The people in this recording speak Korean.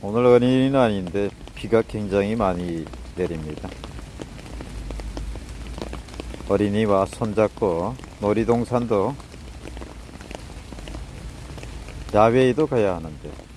오늘은 일은 아닌데 비가 굉장히 많이 내립니다. 어린이와 손잡고 놀이동산도 야외에도 가야 하는데